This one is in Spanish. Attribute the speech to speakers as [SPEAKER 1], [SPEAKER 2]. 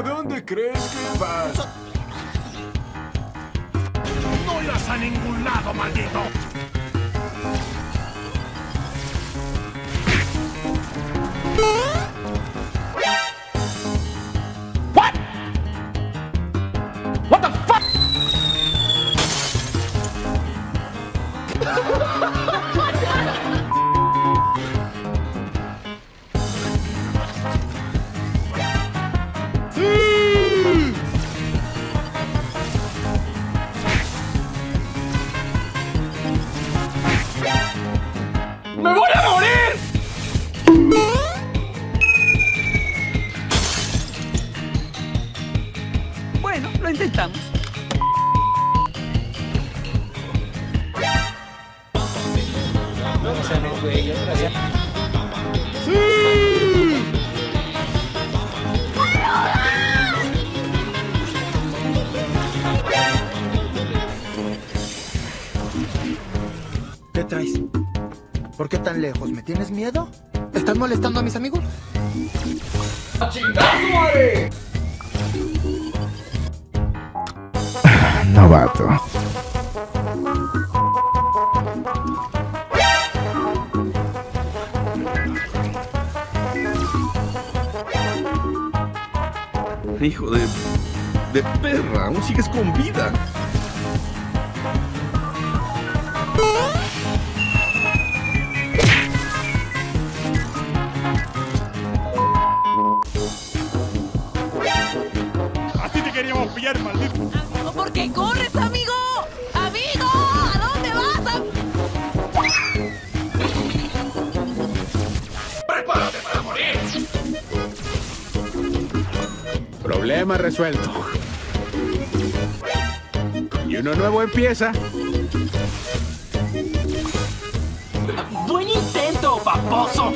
[SPEAKER 1] ¿A dónde crees que vas?
[SPEAKER 2] ¡No irás a ningún lado, maldito!
[SPEAKER 3] Bueno, lo intentamos.
[SPEAKER 4] ¿Qué traes? ¿Por qué tan lejos? ¿Me tienes miedo? ¿Estás molestando a mis amigos?
[SPEAKER 1] Novato.
[SPEAKER 5] Hijo de... de perra, aún sigues con vida.
[SPEAKER 2] ¡Así te queríamos pillar, maldito!
[SPEAKER 6] ¿Por qué corres, amigo? ¡Amigo! ¿A dónde vas? am-
[SPEAKER 1] Problema resuelto. Y uno nuevo empieza.
[SPEAKER 7] ¡Buen intento, paposo!